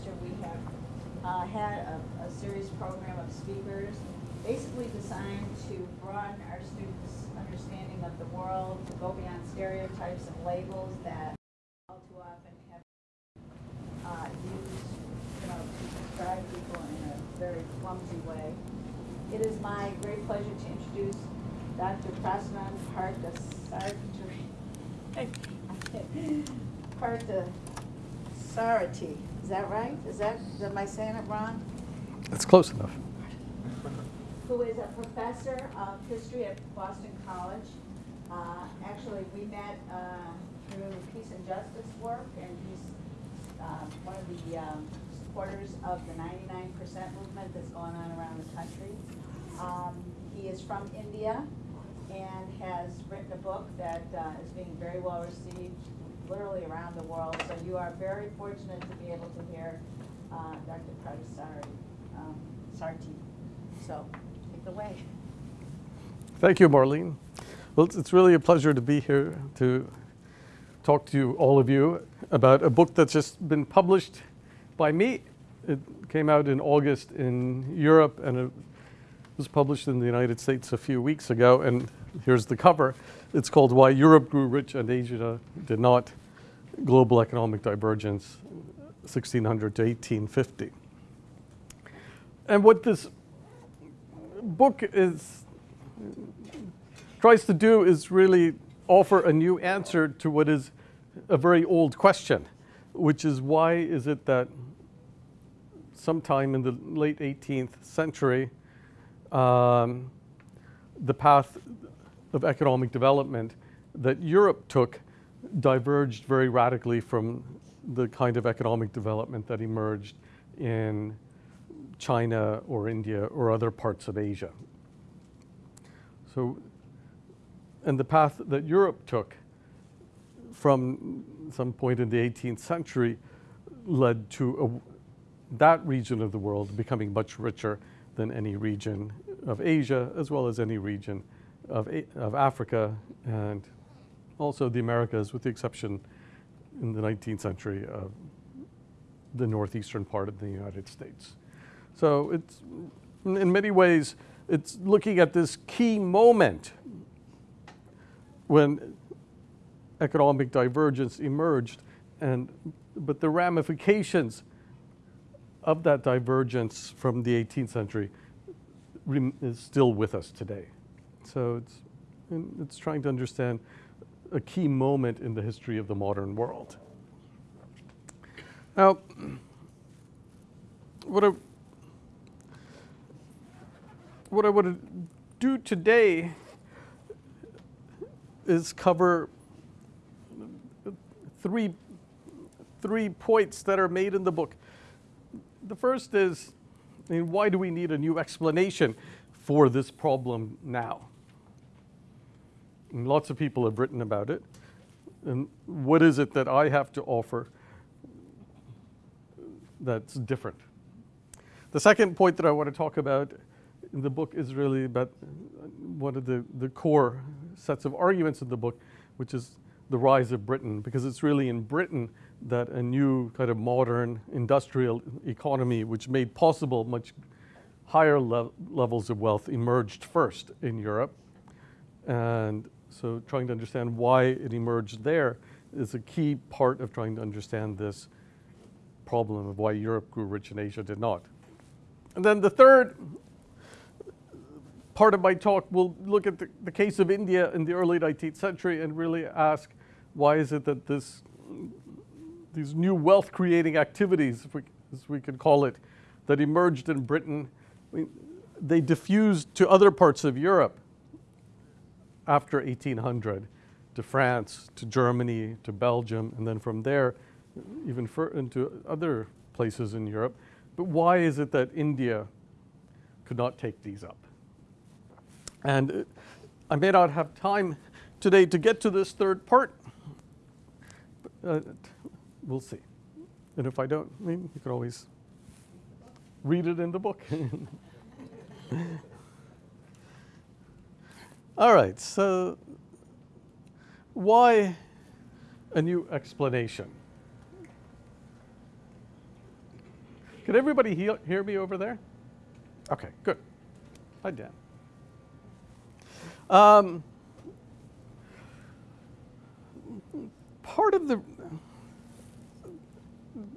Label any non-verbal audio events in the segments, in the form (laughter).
semester, we have uh, had a, a series program of speakers, basically designed to broaden our students' understanding of the world, to go beyond stereotypes and labels that all too often have uh, used, you know, to describe people in a very clumsy way. It is my great pleasure to introduce Dr. Prasnan. Parthasarathi, is that right? Is that, am I saying it wrong? That's close enough. Who is a professor of history at Boston College. Uh, Actually, we met uh, through Peace and Justice work, and he's uh, one of the um, supporters of the 99% movement that's going on around the country. Um, He is from India and has written a book that uh, is being very well received literally around the world. So you are very fortunate to be able to hear uh, Dr. Pradesari, um, Sarti. So take it away. Thank you, Marlene. Well, it's- it's really a pleasure to be here to talk to you, all of you about a book that's just been published by me. It came out in August in Europe and it was published in the United States a few weeks ago. And here's the cover. It's called Why Europe Grew Rich and Asia Did Not, Global Economic Divergence, 1600 to 1850. And what this book is tries to do is really offer a new answer to what is a very old question, which is why is it that sometime in the late 18th century, um, the path of economic development that Europe took diverged very radically from the kind of economic development that emerged in China or India or other parts of Asia. So, and the path that Europe took from some point in the 18th century led to a, that region of the world becoming much richer than any region of Asia, as well as any region of, of Africa and also the Americas, with the exception in the 19th century of the northeastern part of the United States. So it's, in many ways, it's looking at this key moment when economic divergence emerged, and, but the ramifications of that divergence from the 18th century is still with us today. So it's, it's trying to understand a key moment in the history of the modern world. Now, what I, what I want to do today is cover three, three points that are made in the book. The first is, I mean, why do we need a new explanation for this problem now? Lots of people have written about it. And what is it that I have to offer that's different? The second point that I want to talk about in the book is really about one of the, the core sets of arguments in the book, which is the rise of Britain, because it's really in Britain that a new kind of modern industrial economy, which made possible much higher le- levels of wealth, emerged first in Europe. And so trying to understand why it emerged there is a key part of trying to understand this problem of why Europe grew rich and Asia did not. And then the third part of my talk will look at the, the case of India in the early 19th century and really ask why is it that this, these new wealth creating activities, if we, as we could call it, that emerged in Britain, I mean, they diffused to other parts of Europe after 1800 to France, to Germany, to Belgium, and then from there even into other places in Europe. But why is it that India could not take these up? And uh, I may not have time today to get to this third part. But, uh, we'll see. And if I don't, I mean, you can always read it in the book. (laughs) All right, so why a new explanation? Can everybody hear, hear me over there? Okay, good. Hi, Dan. Um, part of the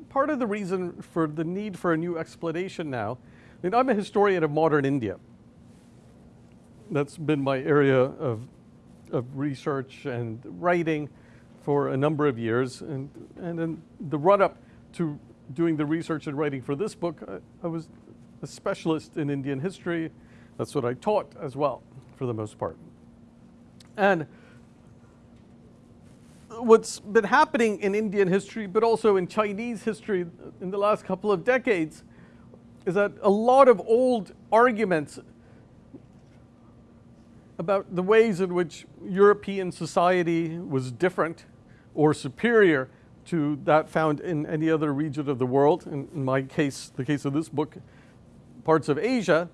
part of the reason for the need for a new explanation now, I'm a historian of modern India. That's been my area of, of research and writing for a number of years. And, and in the run up to doing the research and writing for this book, I, I was a specialist in Indian history. That's what I taught as well, for the most part. And what's been happening in Indian history, but also in Chinese history in the last couple of decades, is that a lot of old arguments about the ways in which European society was different or superior to that found in any other region of the world, in, in my case, the case of this book, parts of Asia,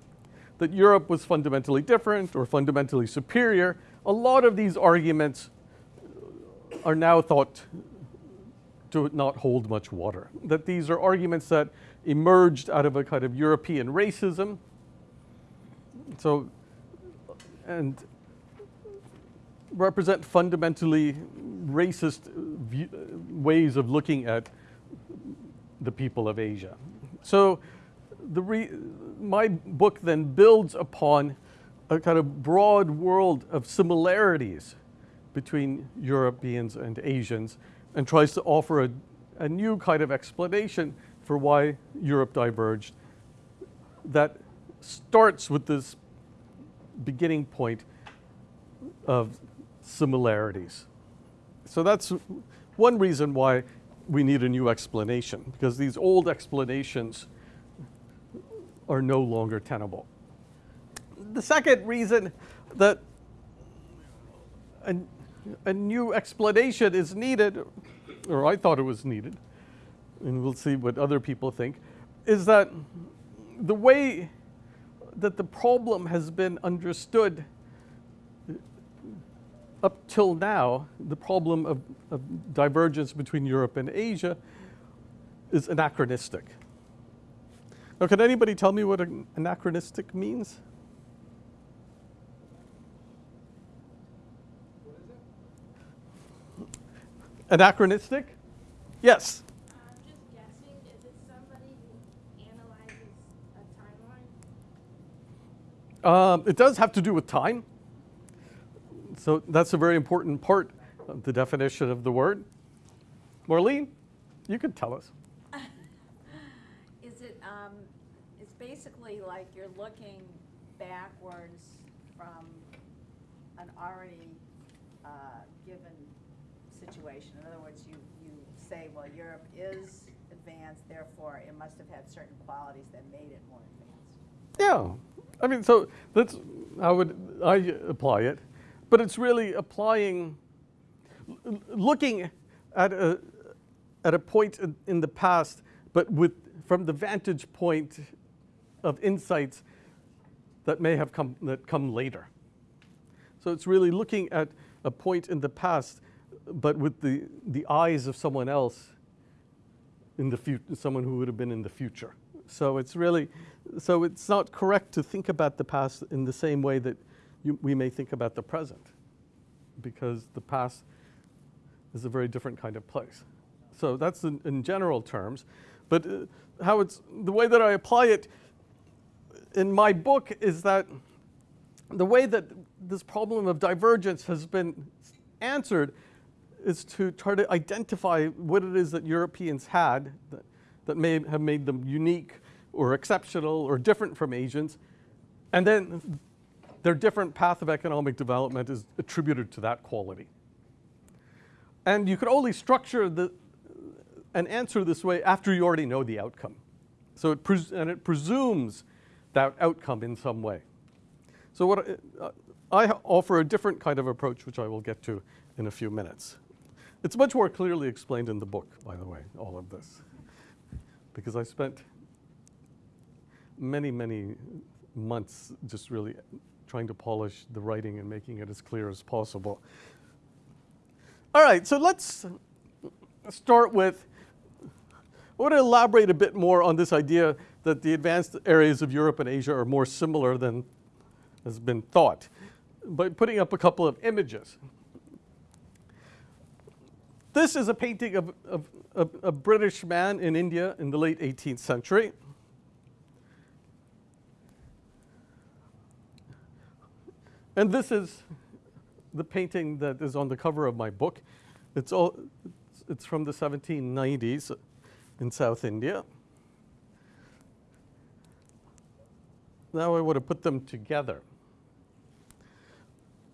that Europe was fundamentally different or fundamentally superior. A lot of these arguments are now thought to not hold much water. That these are arguments that emerged out of a kind of European racism. So, and represent fundamentally racist view, ways of looking at the people of Asia. So, the re, my book then builds upon a kind of broad world of similarities between Europeans and Asians and tries to offer a, a new kind of explanation for why Europe diverged that starts with this beginning point of similarities. So that's one reason why we need a new explanation, because these old explanations are no longer tenable. The second reason that a, a new explanation is needed, or I thought it was needed, and we'll see what other people think, is that the way that the problem has been understood up till now, the problem of, of, divergence between Europe and Asia is anachronistic. Now, can anybody tell me what anachronistic means? Anachronistic? Yes. I'm just guessing, is it somebody who analyzes Um, it does have to do with time. So that's a very important part of the definition of the word. Marlene, you could tell us. (laughs) Is it, um, it's basically like you're looking backwards from an already, uh, given situation. In other words, you, you say, well, Europe is advanced, therefore it must have had certain qualities that made it more advanced. Yeah. I mean, so that's how would I apply it. But it's really applying, looking at a, at a point in, in the past, but with, from the vantage point of insights that may have come, that come later. So it's really looking at a point in the past, but with the, the eyes of someone else in the future, someone who would have been in the future. So it's really, so it's not correct to think about the past in the same way that you, we may think about the present because the past is a very different kind of place. So that's in, in general terms. But uh, how it's, the way that I apply it in my book is that the way that this problem of divergence has been answered is to try to identify what it is that Europeans had that, that may have made them unique or exceptional or different from Asians, and then their different path of economic development is attributed to that quality. And you could only structure the, an answer this way after you already know the outcome. So it and it presumes that outcome in some way. So what uh, I offer a different kind of approach, which I will get to in a few minutes. It's much more clearly explained in the book, by the way, all of this, because I spent many, many months just really trying to polish the writing and making it as clear as possible. All right, so let's start with I want to elaborate a bit more on this idea that the advanced areas of Europe and Asia are more similar than has been thought by putting up a couple of images. This is a painting of, of, of a British man in India in the late 18th century. And this is the painting that is on the cover of my book. It's, all, it's, it's from the 1790s in South India. Now I want to put them together.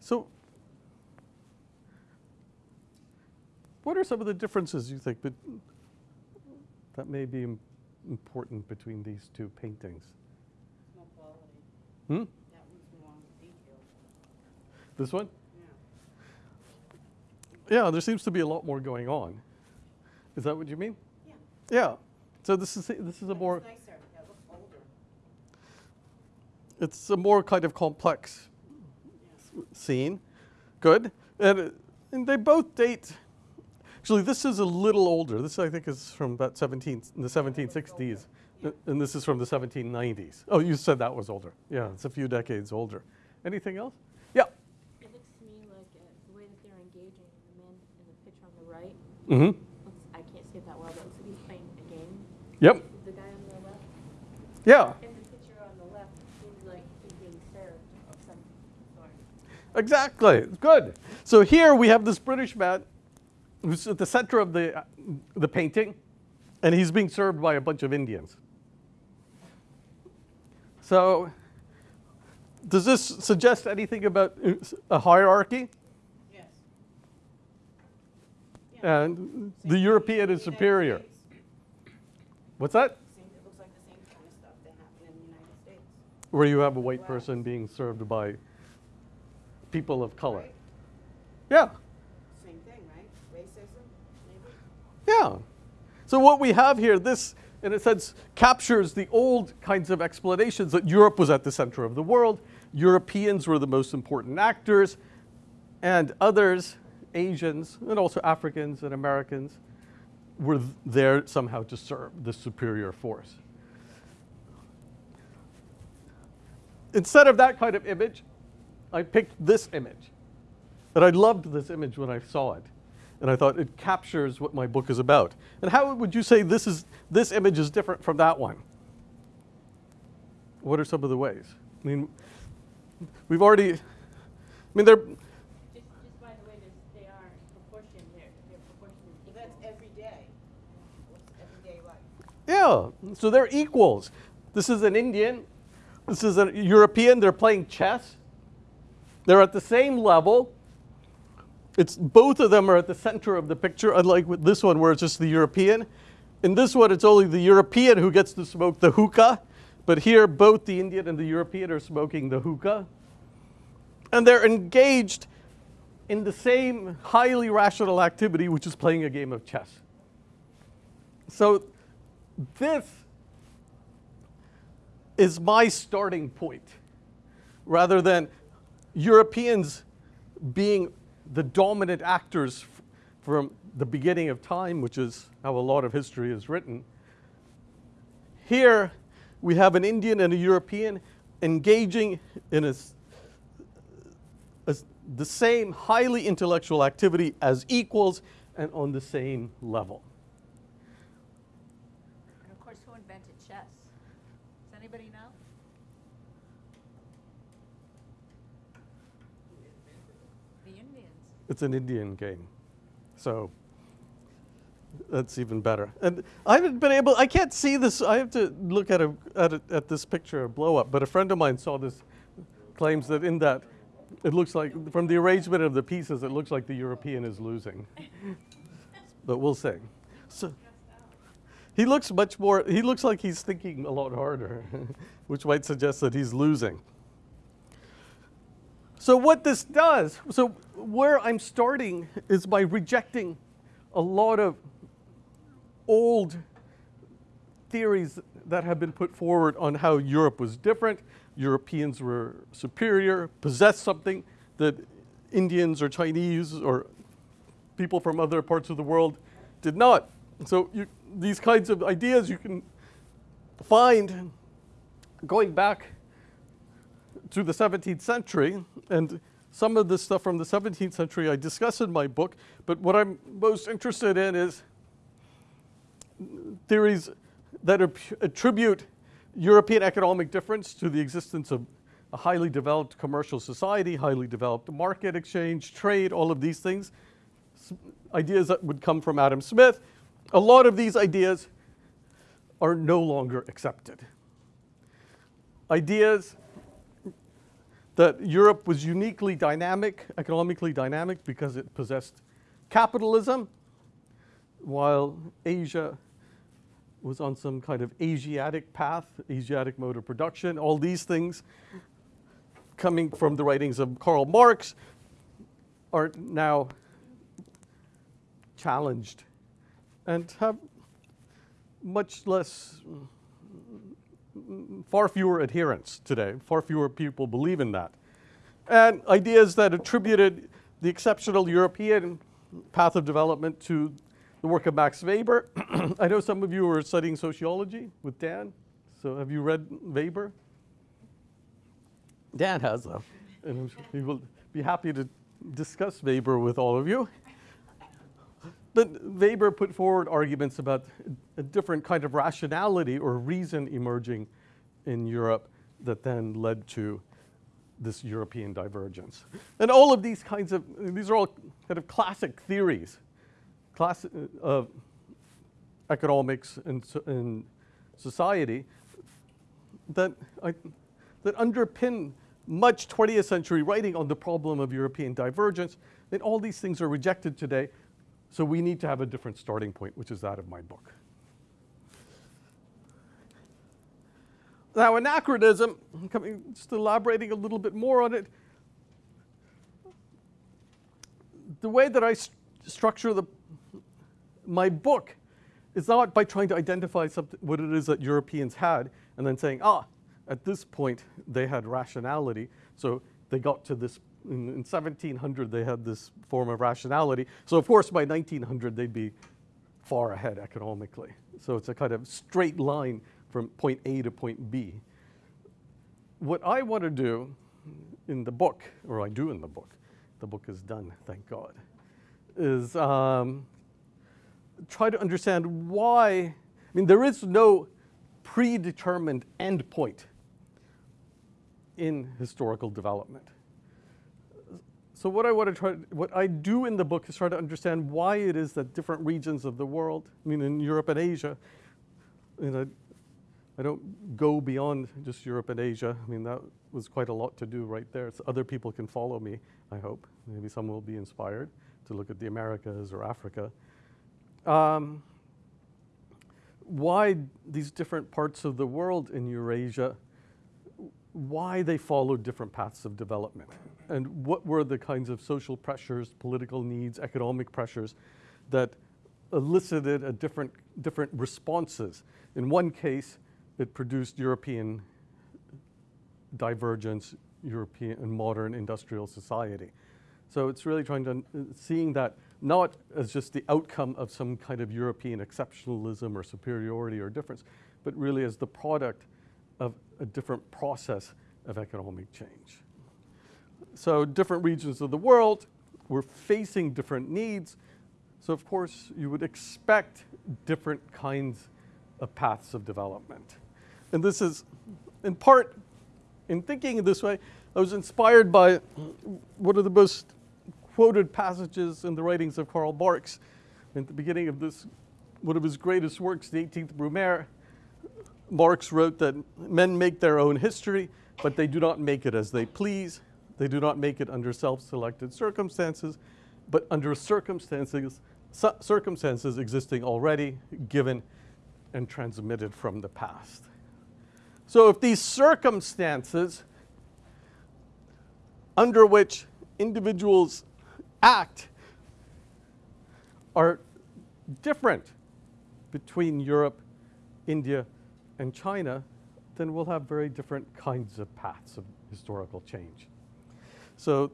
So, what are some of the differences you think that may be important between these two paintings? Hmm? That one's more detailed. This one? Yeah. Yeah, there seems to be a lot more going on. Is that what you mean? Yeah. Yeah. So this is this is a more It's nicer. That looks older. it's a more kind of complex scene. Good. And, and they both date. Actually, this is a little older. This, I think, is from about 17, in the 1760s. Uh, And this is from the 1790s. Oh, you said that was older. Yeah, it's a few decades older. Anything else? Yeah. It looks to me like uh, the way that they're engaging the man in the picture on the right. Mm-hmm. I can't see it that well, but looks like he's playing a game. Yep. The guy on the left, Yeah. in the picture on the left, seems like he's being served of some sort. Exactly. Good. So here we have this British man who's at the center of the, uh, the painting, and he's being served by a bunch of Indians. So, does this suggest anything about uh, a hierarchy? Yes. Same the European is superior. What's that? Same, it looks like the same kind of stuff that happened in the United States. Where you have a white person being served by people of color. Yeah. Same thing, right? Racism, maybe? Yeah. So what we have here, this, in a sense, captures the old kinds of explanations that Europe was at the center of the world. Europeans were the most important actors, and others, Asians, and also Africans and Americans, were there somehow to serve the superior force. Instead of that kind of image, I picked this image. And I loved this image when I saw it. And I thought it captures what my book is about. And how would you say this is this image is different from that one? What are some of the ways? I mean, we've already I mean they're Just, just by the way this, they are proportioned, they're, they're proportioned But that's every day. What's everyday life? Yeah, so they're equals. This is an Indian, this is a European, they're playing chess. They're at the same level. It's both of them are at the center of the picture, unlike with this one where it's just the European. In this one, it's only the European who gets to smoke the hookah, but here both the Indian and the European are smoking the hookah. And they're engaged in the same highly rational activity, which is playing a game of chess. So this is my starting point rather than Europeans being the dominant actors from the beginning of time, which is how a lot of history is written. Here, we have an Indian and a European engaging in a, a the same highly intellectual activity as equals and on the same level. And of course, who invented chess? Does anybody know? The Indians. It's an Indian game. So that's even better. And I haven't been able, I can't see this, I have to look at, a, at, a, at this picture of blow up, but a friend of mine saw this, claims that in that, it looks like, from the arrangement of the pieces, it looks like the European is losing. (laughs) but we'll see. So, he looks much more, he looks like he's thinking a lot harder, (laughs) which might suggest that he's losing. So what this does, so where I'm starting is by rejecting a lot of old theories that have been put forward on how Europe was different, Europeans were superior, possessed something that Indians or Chinese or people from other parts of the world did not. So you, these kinds of ideas you can find going back to the 17th century, and some of this stuff from the 17th century I discuss in my book, but what I'm most interested in is theories that attribute European economic difference to the existence of a highly developed commercial society, highly developed market exchange, trade, all of these things. Ideas that would come from Adam Smith. A lot of these ideas are no longer accepted. Ideas that Europe was uniquely dynamic, economically dynamic, because it possessed capitalism, while Asia was on some kind of Asiatic path, Asiatic mode of production. All these things coming from the writings of Karl Marx are now challenged and have much less, far fewer adherents today. Far fewer people believe in that. And ideas that attributed the exceptional European path of development to the work of Max Weber. (clears throat) I know some of you are studying sociology with Dan. So have you read Weber? Dan has, though. And he will be happy to discuss Weber with all of you. But Weber put forward arguments about a different kind of rationality or reason emerging in Europe that then led to this European divergence. And all of these kinds of, these are all kind of classic theories class, uh, of economics and, and society that, I, that underpin much 20th century writing on the problem of European divergence. And all these things are rejected today. So we need to have a different starting point, which is that of my book. Now, anachronism, coming, just elaborating a little bit more on it. The way that I st- structure the, my book is not by trying to identify what it is that Europeans had and then saying, ah, at this point they had rationality, so they got to this. In, in 1700, they had this form of rationality. So, of course, by 1900, they'd be far ahead economically. So, it's a kind of straight line from point A to point B. What I want to do in the book, or I do in the book, the book is done, thank God, is um, try to understand why. I mean, there is no predetermined endpoint in historical development. So what I want to try, what I do in the book is try to understand why it is that different regions of the world, I mean, in Europe and Asia, you know, I don't go beyond just Europe and Asia. I mean, that was quite a lot to do right there. So other people can follow me, I hope. Maybe some will be inspired to look at the Americas or Africa. Um, why these different parts of the world in Eurasia, why they followed different paths of development, and what were the kinds of social pressures, political needs, economic pressures that elicited a different, different responses. In one case, it produced European divergence, European and modern industrial society. So it's really trying to seeing that not as just the outcome of some kind of European exceptionalism or superiority or difference, but really as the product of a different process of economic change. So different regions of the world were facing different needs. So of course you would expect different kinds of paths of development. And this is in part, in thinking this way, I was inspired by one of the most quoted passages in the writings of Karl Marx. At the beginning of this, one of his greatest works, the 18th Brumaire, Marx wrote that men make their own history, but they do not make it as they please. They do not make it under self-selected circumstances, but under circumstances, circumstances existing already, given, and transmitted from the past. So if these circumstances under which individuals act are different between Europe, India, and China, then we'll have very different kinds of paths of historical change. So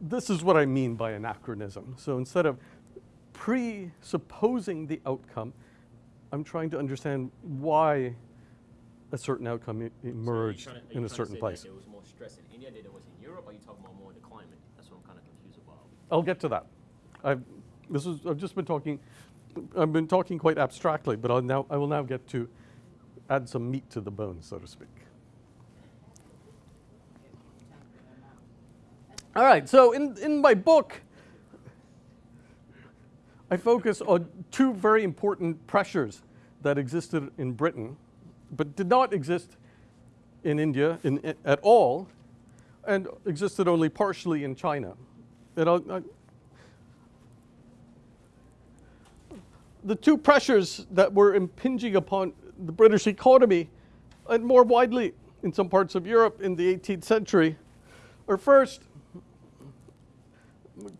this is what I mean by anachronism. So instead of presupposing the outcome, I'm trying to understand why a certain outcome e- So emerged to- in a certain place. There was more stress in India than there was in Europe, are you talking about more the climate? That's what I'm kind of confused about. I'll get to that. I've, this is, I've just been talking, I've been talking quite abstractly, but I'll now, I will now get to add some meat to the bone, so to speak. All right, so in, in my book, I focus on two very important pressures that existed in Britain, but did not exist in India in, at all, and existed only partially in China. The two pressures that were impinging upon the British economy, and more widely in some parts of Europe in the 18th century, are first,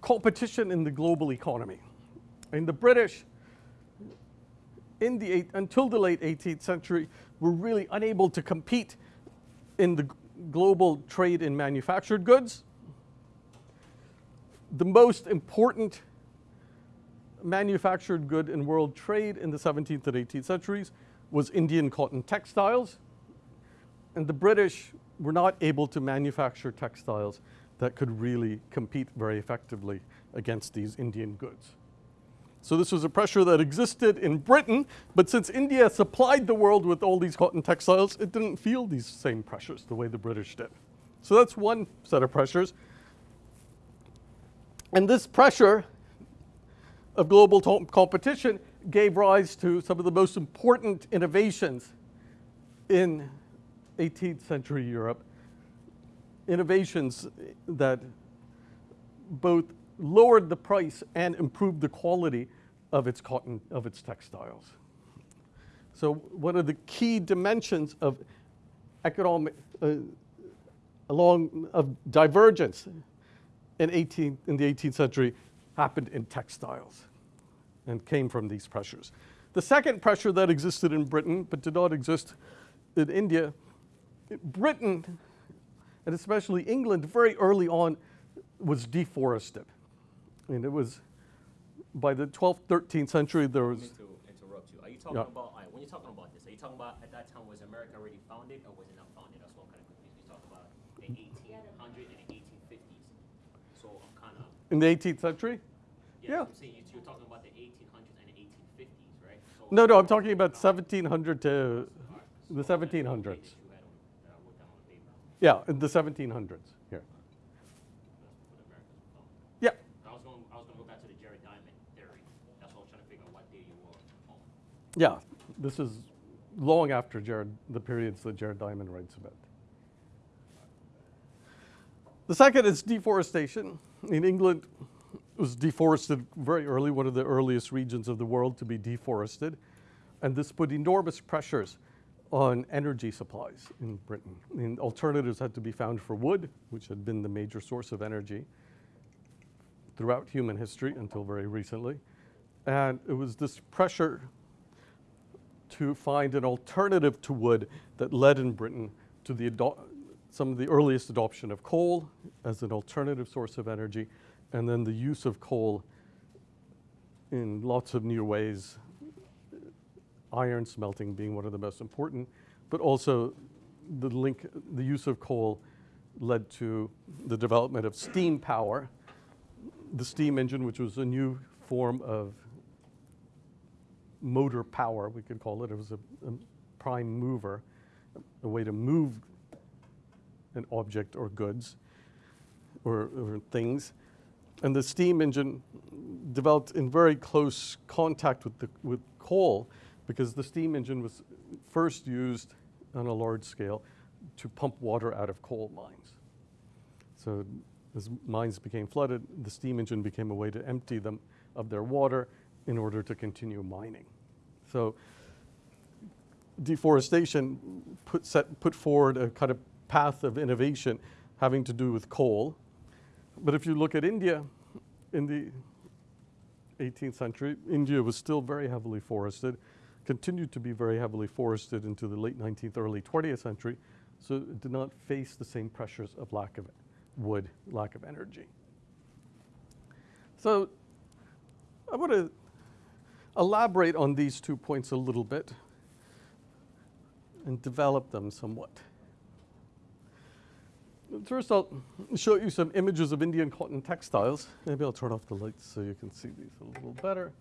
competition in the global economy. And the British, in the eight, until the late 18th century, were really unable to compete in the global trade in manufactured goods. The most important manufactured good in world trade in the 17th and 18th centuries was Indian cotton textiles. And the British were not able to manufacture textiles that could really compete very effectively against these Indian goods. So this was a pressure that existed in Britain, but since India supplied the world with all these cotton textiles, it didn't feel these same pressures the way the British did. So that's one set of pressures. And this pressure of global competition gave rise to some of the most important innovations in 18th century Europe. Innovations that both lowered the price and improved the quality of its cotton, of its textiles. So one of the key dimensions of economic, uh, along of divergence in, 18, in the 18th century happened in textiles and came from these pressures. The second pressure that existed in Britain but did not exist in India, Britain, and especially England, very early on was deforested. And it was by the 12th, 13th century, there was, to interrupt you. Are you talking Yeah. about, right, when you're talking about this, are you talking about at that time was America already founded or was it not founded? That's what I'm kind of confused. You talk about the 1800s and the 1850s. So I'm kind of, in the 18th century? yeah, Yeah. I'm saying you- you're talking about the 1800s and the 1850s, right? So No, no, I'm talking about 1700 to Alright, the so that's 1700s. pages you had on- that I wrote down on the paper. Yeah, in the 1700s here. That's when America was founded. Yeah, I was going, I was going to go back to the Jared Diamond theory. That's what I was trying to figure out what day you were on. Yeah. This is long after Jared, the periods that Jared Diamond writes about. The second is deforestation. In England, it was deforested very early, one of the earliest regions of the world to be deforested. And this put enormous pressures on energy supplies in Britain. And alternatives had to be found for wood, which had been the major source of energy throughout human history until very recently. And it was this pressure to find an alternative to wood that led in Britain to the some of the earliest adoption of coal as an alternative source of energy, and then the use of coal in lots of new ways, iron smelting being one of the most important, but also the link, the use of coal led to the development of steam power, the steam engine, which was a new form of motor power, we could call it. It was a, a prime mover, a way to move an object or goods or, or things. And the steam engine developed in very close contact with, the, with coal because the steam engine was first used on a large scale to pump water out of coal mines. So as mines became flooded, the steam engine became a way to empty them of their water in order to continue mining. So deforestation put, set, put forward a kind of path of innovation having to do with coal. But if you look at India in the 18th century, India was still very heavily forested, continued to be very heavily forested into the late 19th, early 20th century, so it did not face the same pressures of lack of wood, lack of energy. So I want to elaborate on these two points a little bit and develop them somewhat. First, I'll show you some images of Indian cotton textiles. Maybe I'll turn off the lights so you can see these a little better.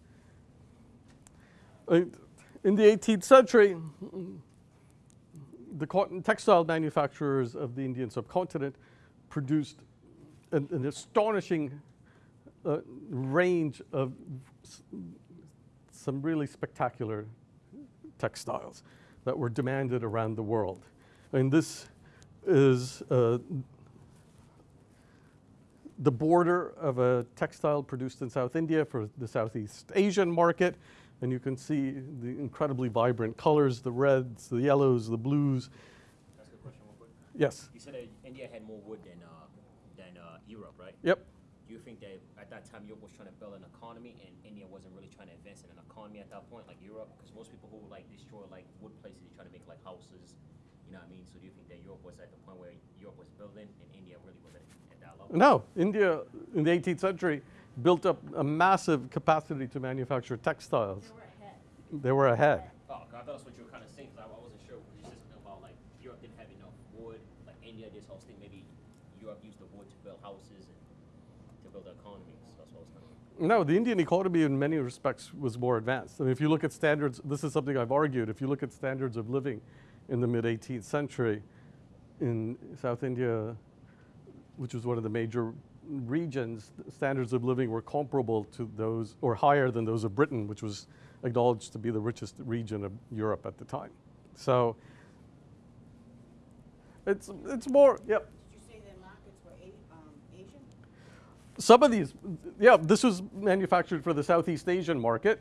Uh, In the 18th century, the cotton textile manufacturers of the Indian subcontinent produced an, an astonishing uh, range of some really spectacular textiles that were demanded around the world. And this is uh, the border of a textile produced in South India for the Southeast Asian market. And you can see the incredibly vibrant colors, the reds, the yellows, the blues. That's a question, real quick. Yes. You said India had more wood than, uh, than, uh, Europe, right? Yep. Do you think that at that time Europe was trying to build an economy and India wasn't really trying to advance in an economy at that point, like Europe? Because most people who like destroy like wood places, they try to make like houses, you know what I mean? So do you think that Europe was at the point where Europe was building and India really wasn't at that level? No, India in the 18th century built up a massive capacity to manufacture textiles. They were ahead. They were ahead. Oh, 'cause I thought that's what you were kind of saying. 'cause I, I wasn't sure. You said something about like Europe didn't have enough wood, like India. This whole thing, maybe Europe used the wood to build houses and build the economy. So that's what I was kind of. No, the Indian economy in many respects was more advanced. I mean, if you look at standards, this is something I've argued. If you look at standards of living in the mid 18th century in South India, which was one of the major regions, standards of living were comparable to those or higher than those of Britain, which was acknowledged to be the richest region of Europe at the time. So it's, it's more, yep. Did you say their markets were A, um, Asian? Some of these, yeah, this was manufactured for the Southeast Asian market,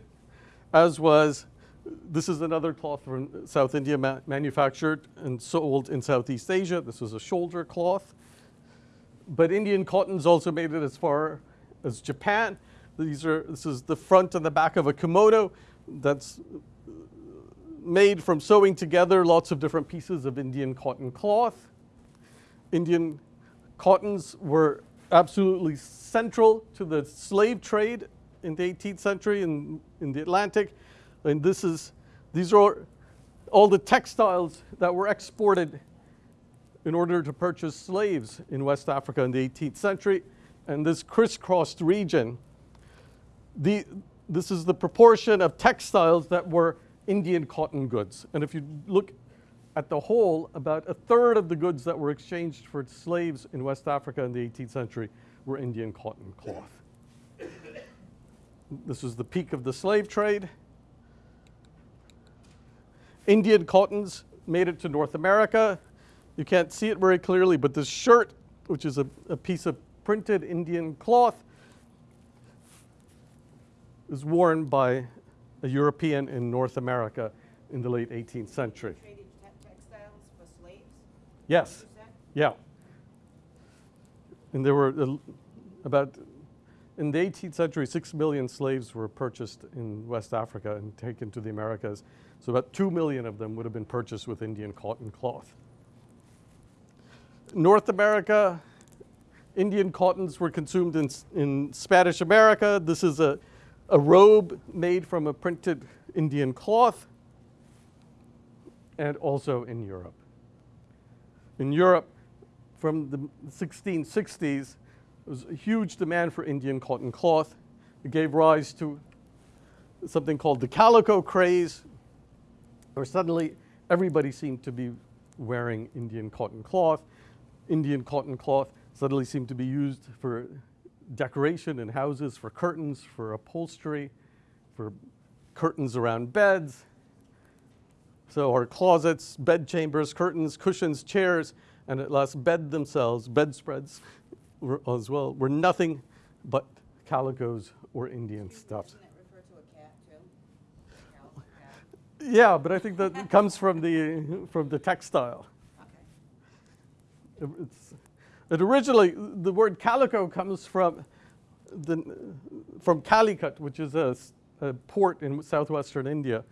as was, this is another cloth from South India ma- manufactured and sold in Southeast Asia. This was a shoulder cloth. But Indian cottons also made it as far as Japan. These are, this is the front and the back of a kimono that's made from sewing together lots of different pieces of Indian cotton cloth. Indian cottons were absolutely central to the slave trade in the 18th century in, in the Atlantic. And this is, these are all the textiles that were exported in order to purchase slaves in West Africa in the 18th century. And this crisscrossed region, the, this is the proportion of textiles that were Indian cotton goods. And if you look at the whole, about a third of the goods that were exchanged for slaves in West Africa in the 18th century were Indian cotton cloth. This was the peak of the slave trade. Indian cottons made it to North America. You can't see it very clearly, but this shirt, which is a, a piece of printed Indian cloth, is worn by a European in North America in the late 18th century. Traded te- textiles for slaves? Yes, yeah. And there were uh, about, in the 18th century, six million slaves were purchased in West Africa and taken to the Americas. So about two million of them would have been purchased with Indian cotton cloth. North America, Indian cottons were consumed in, in Spanish America. This is a, a robe made from a printed Indian cloth, and also in Europe. In Europe, from the 1660s, there was a huge demand for Indian cotton cloth. It gave rise to something called the calico craze, where suddenly everybody seemed to be wearing Indian cotton cloth. Indian cotton cloth suddenly seemed to be used for decoration in houses, for curtains, for upholstery, for curtains around beds. So our closets, bed chambers, curtains, cushions, chairs, and at last bed themselves, bedspreads as well, were nothing but calicos or Indian stuffs. Doesn't it refer to a cat too? Cal- (laughs) cat? Yeah, but I think that comes from the from the textile. Okay. It's, it originally, the word calico comes from the from Calicut, which is a port in southwestern India,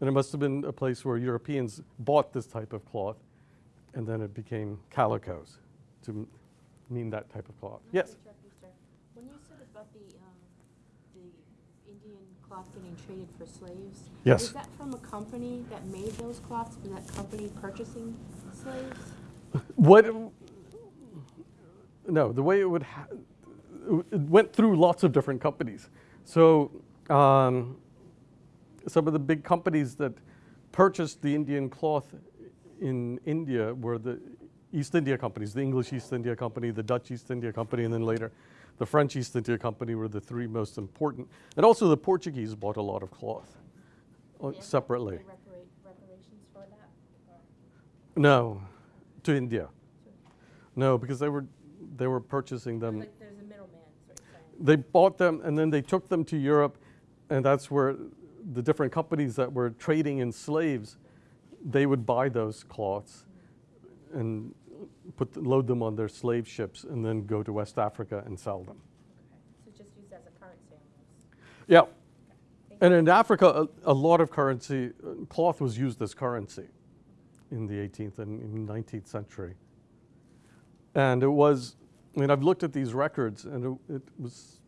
and it must have been a place where Europeans bought this type of cloth, and then it became calicos to mean that type of cloth. Yes. you. When you said about the, um, the Indian cloth getting traded for slaves. Yes. Is that from a company that made those cloths? Was that company purchasing slaves? What, no, the way it would, ha- it went through lots of different companies. So um, some of the big companies that purchased the Indian cloth in India were the East India companies, the English East India Company, the Dutch East India Company, and then later the French East India Company were the three most important. And also the Portuguese bought a lot of cloth uh, Yeah. separately. They reparate, reparations for that? Or- No, to India. No, because they were they were purchasing them. Like there's a middleman, is what you're saying. They bought them and then they took them to Europe, and that's where the different companies that were trading in slaves, they would buy those cloths, and put load them on their slave ships, and then go to West Africa and sell them. Okay, so just used as a currency. Yeah, Thank and in Africa, a, a lot of currency cloth was used as currency in the 18th and 19th century. And it was, I mean, I've looked at these records, and it, it was,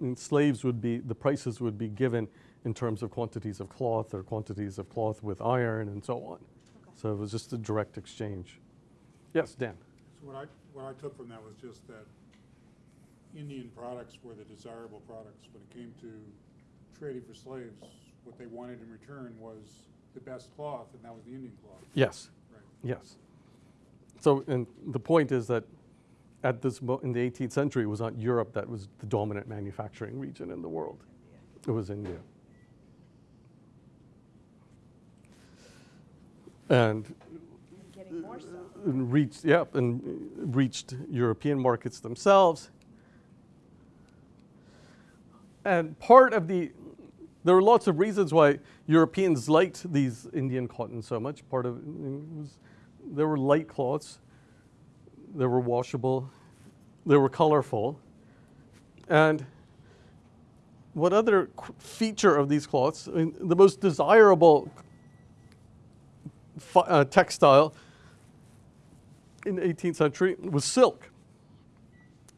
I mean, slaves would be, the prices would be given in terms of quantities of cloth or quantities of cloth with iron and so on. So it was just a direct exchange. Yes, Dan? So what I, what I took from that was just that Indian products were the desirable products. When it came to trading for slaves, what they wanted in return was the best cloth, and that was the Indian cloth. Yes. Right. Yes. So, and the point is that at this mo- in the 18th century, it was not Europe that was the dominant manufacturing region in the world. It was India. And Getting more so. and reached, yep, and reached European markets themselves. And part of the, there were lots of reasons why Europeans liked these Indian cotton so much. Part of it was there were light cloths, they were washable, they were colorful. And what other feature of these cloths, I mean, the most desirable uh, textile in the 18th century was silk.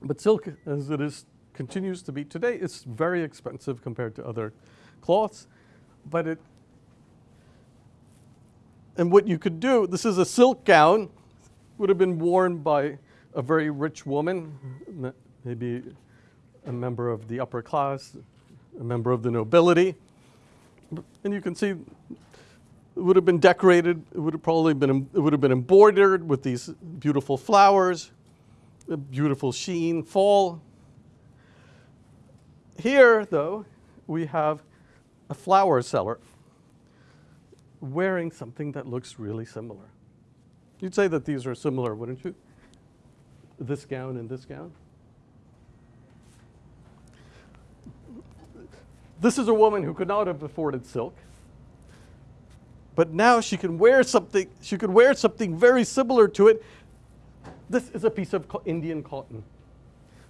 But silk, as it is, continues to be today, it's very expensive compared to other cloths. But it, and what you could do, this is a silk gown, would have been worn by a very rich woman, maybe a member of the upper class, a member of the nobility. And you can see it would have been decorated. It would have probably been it would have been embroidered with these beautiful flowers, a beautiful sheen, fall. Here, though, we have a flower seller wearing something that looks really similar. You'd say that these are similar, wouldn't you? This gown and this gown. This is a woman who could not have afforded silk. But now she can wear something, she could wear something very similar to it. This is a piece of Indian cotton.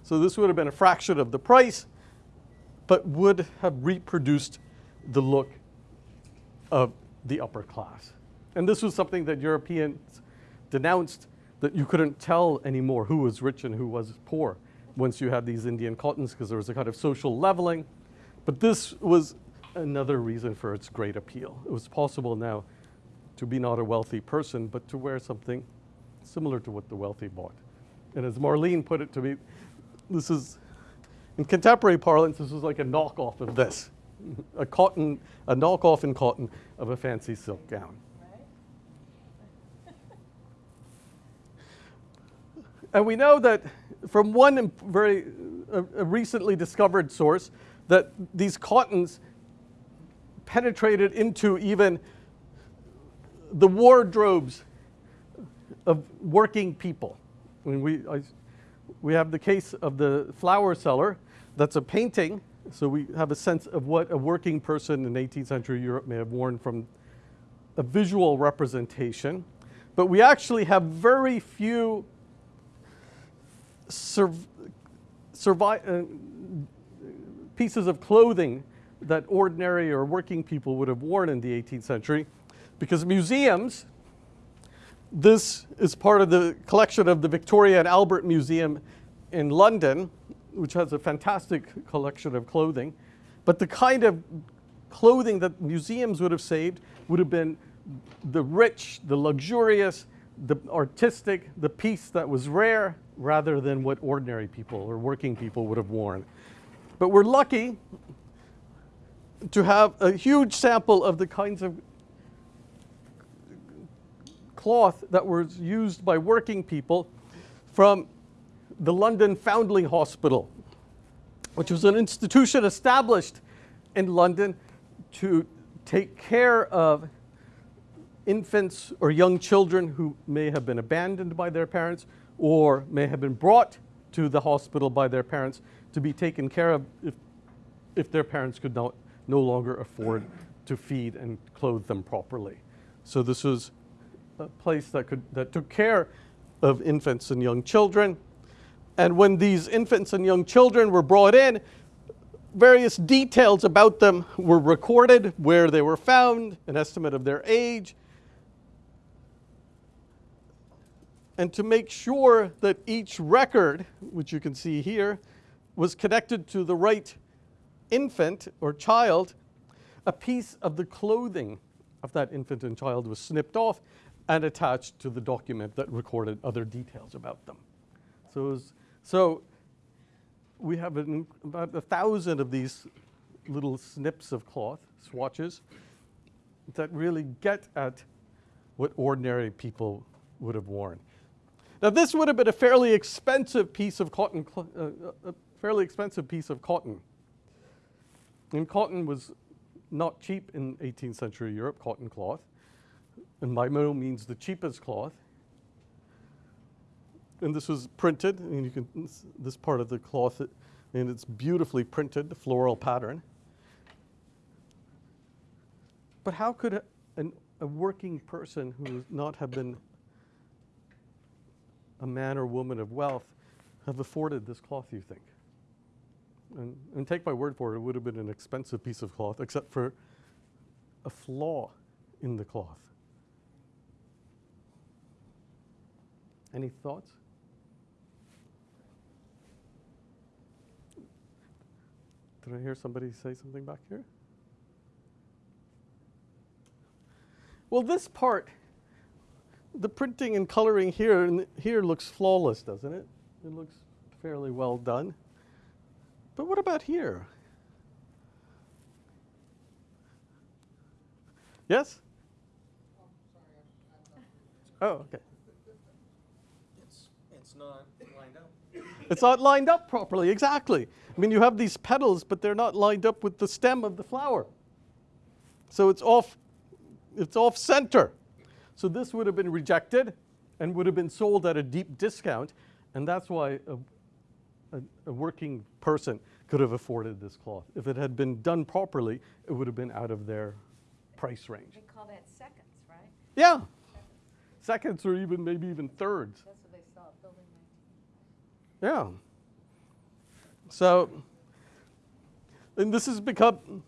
So this would have been a fraction of the price, but would have reproduced the look of the upper class. And this was something that Europeans denounced that you couldn't tell anymore who was rich and who was poor once you had these Indian cottons because there was a kind of social leveling. But this was another reason for its great appeal. It was possible now to be not a wealthy person, but to wear something similar to what the wealthy bought. And as Marlene put it to me, this is, in contemporary parlance, this is like a knockoff of this. A cotton, a knockoff in cotton of a fancy silk gown. And we know that from one very uh, uh, recently discovered source that these cottons penetrated into even the wardrobes of working people. I mean, we, I, we have the case of the flower seller. That's a painting, so we have a sense of what a working person in 18th century Europe may have worn from a visual representation. But we actually have very few sur- uh, pieces of clothing that ordinary or working people would have worn in the 18th century because museums this is part of the collection of the Victoria and Albert Museum in London, which has a fantastic collection of clothing. But the kind of clothing that museums would have saved would have been the rich, the luxurious, the artistic, the piece that was rare, rather than what ordinary people or working people would have worn. But we're lucky to have a huge sample of the kinds of cloth that was used by working people from the London Foundling Hospital, which was an institution established in London to take care of infants or young children who may have been abandoned by their parents or may have been brought to the hospital by their parents to be taken care of if, if their parents could not, no longer afford to feed and clothe them properly. So this was a place that, could, that took care of infants and young children. And when these infants and young children were brought in, various details about them were recorded, where they were found, an estimate of their age. And to make sure that each record, which you can see here, was connected to the right infant or child, a piece of the clothing of that infant and child was snipped off and attached to the document that recorded other details about them. So, was, so we have an, about a thousand of these little snips of cloth, swatches, that really get at what ordinary people would have worn. Now, this would have been a fairly expensive piece of cotton, uh, a fairly expensive piece of cotton. And cotton was not cheap in 18th century Europe, cotton cloth, and by no means the cheapest cloth. And this was printed, and you can, this, part of the cloth, and it's beautifully printed, the floral pattern. But how could a, an, a working person who would not have been a man or woman of wealth have afforded this cloth, you think? And, and take my word for it, it would have been an expensive piece of cloth, except for a flaw in the cloth. Any thoughts? Did I hear somebody say something back here? Well, this part, the printing and coloring here and here looks flawless, doesn't it? It looks fairly well done. But what about here? Yes? Oh, okay. It's, it's not lined up. It's not lined up properly, exactly. I mean, you have these petals, but they're not lined up with the stem of the flower. So it's off, it's off center. So this would have been rejected and would have been sold at a deep discount, and that's why a, a, a working person could have afforded this cloth. If it had been done properly, it would have been out of their price range. They call that seconds, right? Yeah, seconds or even maybe even thirds. That's what they saw at building nineteen. Yeah. So, and this has become,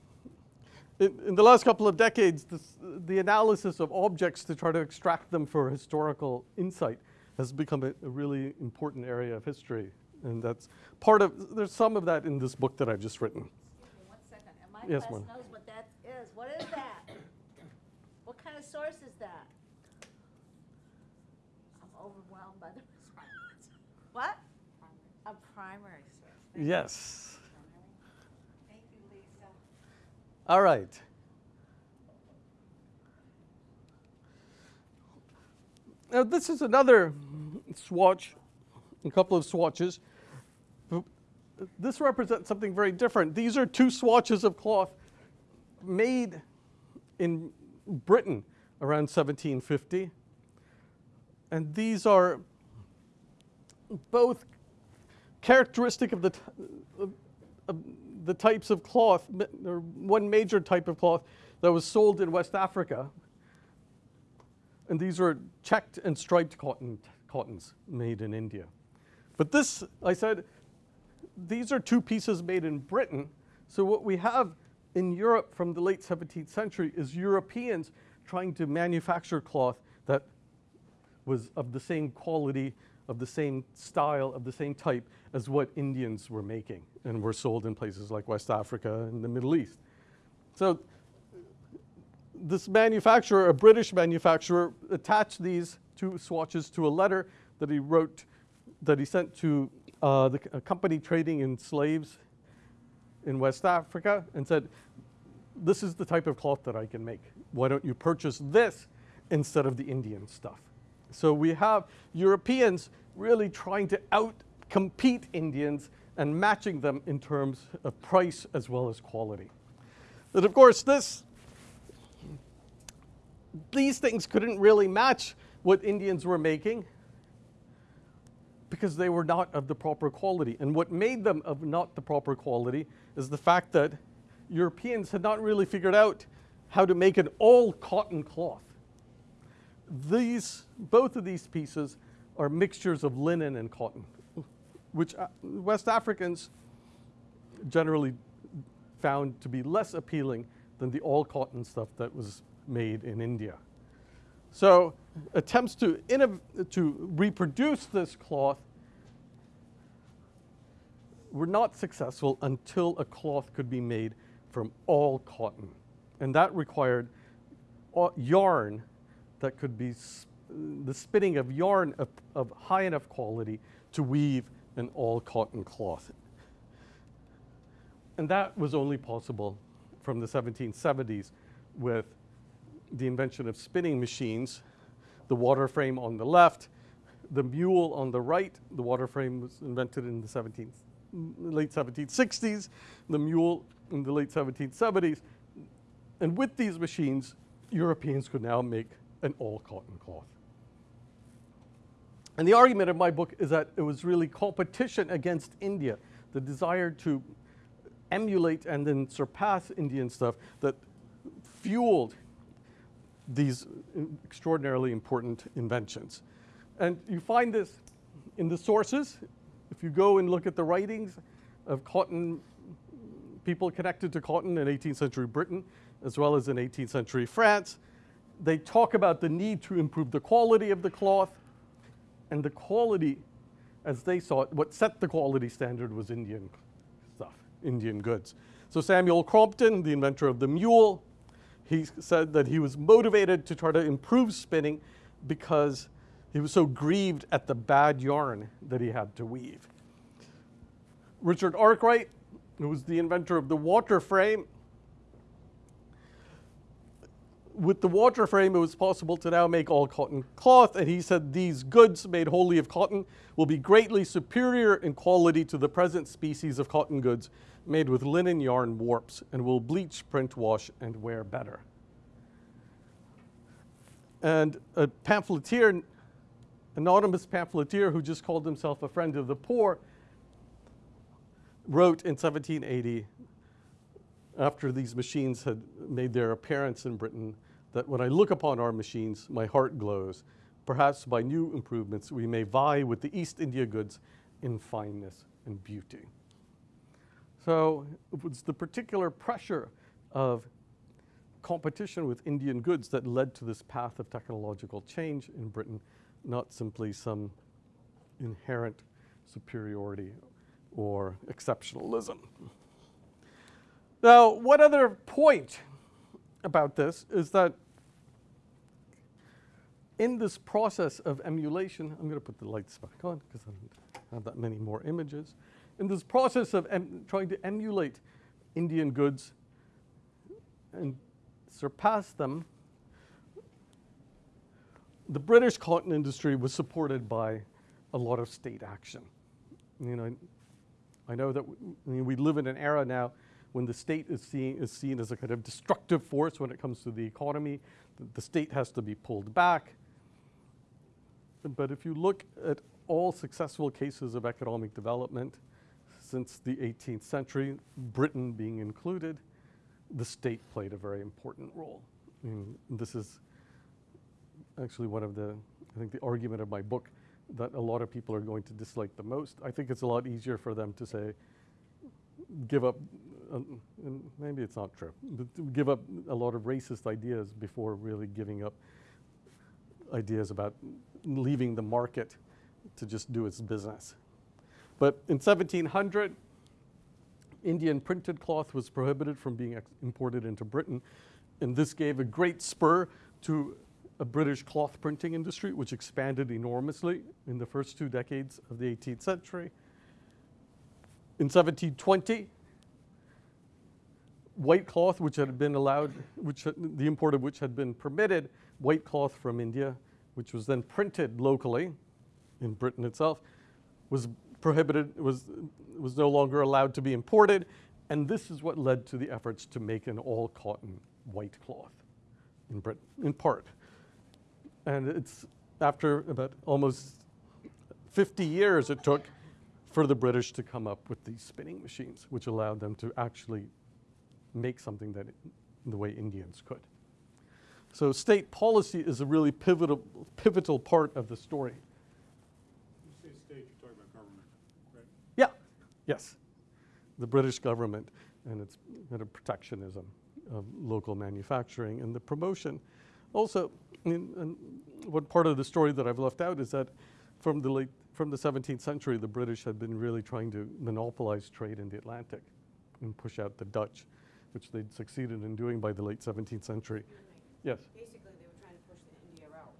in, in the last couple of decades, this, the analysis of objects to try to extract them for historical insight has become a, a really important area of history. And that's part of, there's some of that in this book that I've just written. One second, and my Yes, class ma'am. knows what that is. What is that? What kind of source is that? I'm overwhelmed by the response. What? A primary source. Thank you. Yes. Thank you, Lisa. All right. Now, this is another swatch, a couple of swatches. This represents something very different. These are two swatches of cloth made in Britain around 1750. And these are both characteristic of the, of, of the types of cloth, or one major type of cloth that was sold in West Africa. And these are checked and striped cotton, cottons made in India. But this, I said, these are two pieces made in Britain. So what we have in Europe from the late 17th century is Europeans trying to manufacture cloth that was of the same quality, of the same style, of the same type as what Indians were making and were sold in places like West Africa and the Middle East. So this manufacturer, a British manufacturer, attached these two swatches to a letter that he wrote, that he sent to uh, the, a company trading in slaves in West Africa and said, this is the type of cloth that I can make. Why don't you purchase this instead of the Indian stuff? So we have Europeans really trying to out-compete Indians and matching them in terms of price as well as quality. But of course, this, these things couldn't really match what Indians were making because they were not of the proper quality. And what made them of not the proper quality is the fact that Europeans had not really figured out how to make an all cotton cloth. These, both of these pieces are mixtures of linen and cotton, which uh, West Africans generally found to be less appealing than the all cotton stuff that was made in India. So attempts to, to reproduce this cloth were not successful until a cloth could be made from all cotton. And that required uh, yarn that could be the spinning of yarn of, of high enough quality to weave an all cotton cloth. And that was only possible from the 1770s with the invention of spinning machines, the water frame on the left, the mule on the right. The water frame was invented in the 17th, late 1760s, the mule in the late 1770s. And with these machines, Europeans could now make an all cotton cloth. And the argument of my book is that it was really competition against India, the desire to emulate and then surpass Indian stuff that fueled these extraordinarily important inventions. And you find this in the sources. If you go and look at the writings of cotton, people connected to cotton in 18th century Britain, as well as in 18th century France, they talk about the need to improve the quality of the cloth. And the quality, as they saw it, what set the quality standard was Indian stuff, Indian goods. So Samuel Crompton, the inventor of the mule, he said that he was motivated to try to improve spinning because he was so grieved at the bad yarn that he had to weave. Richard Arkwright, who was the inventor of the water frame, with the water frame, it was possible to now make all cotton cloth, and he said these goods made wholly of cotton will be greatly superior in quality to the present species of cotton goods made with linen yarn warps and will bleach, print, wash, and wear better. And a pamphleteer, anonymous pamphleteer who just called himself a friend of the poor, wrote in 1780 after these machines had made their appearance in Britain that when I look upon our machines, my heart glows. Perhaps by new improvements, we may vie with the East India goods in fineness and beauty. So it was the particular pressure of competition with Indian goods that led to this path of technological change in Britain, not simply some inherent superiority or exceptionalism. Now, one other point about this is that in this process of emulation, I'm going to put the lights back on because I don't have that many more images. In this process of trying to emulate Indian goods and surpass them, the British cotton industry was supported by a lot of state action. You know, I know that w- I mean, we live in an era now when the state is seen, is seen as a kind of destructive force when it comes to the economy. The, the state has to be pulled back. But if you look at all successful cases of economic development since the 18th century, Britain being included, the state played a very important role. This is actually one of the, I think, the argument of my book that a lot of people are going to dislike the most. I think it's a lot easier for them to say, give up, uh, and maybe it's not true, but give up a lot of racist ideas before really giving up ideas about leaving the market to just do its business. But in 1700, Indian printed cloth was prohibited from being imported into Britain, and this gave a great spur to a British cloth printing industry, which expanded enormously in the first two decades of the 18th century. In 1720, white cloth, which had been allowed, which the import of which had been permitted, white cloth from India, which was then printed locally in Britain itself, was prohibited, was, was no longer allowed to be imported, and this is what led to the efforts to make an all cotton white cloth in Britain, in part. And it's after about almost 50 years it took for the British to come up with these spinning machines, which allowed them to actually make something that the way Indians could. So state policy is a really pivotal, pivotal part of the story. You say state, you're talking about government, right? Yeah, yes. The British government and its kind of protectionism of local manufacturing and the promotion. Also, in, one part of the story that I've left out is that from the late, from the 17th century, the British had been really trying to monopolize trade in the Atlantic and push out the Dutch, which they'd succeeded in doing by the late 17th century. Yes. Basically, they were trying to push the India out.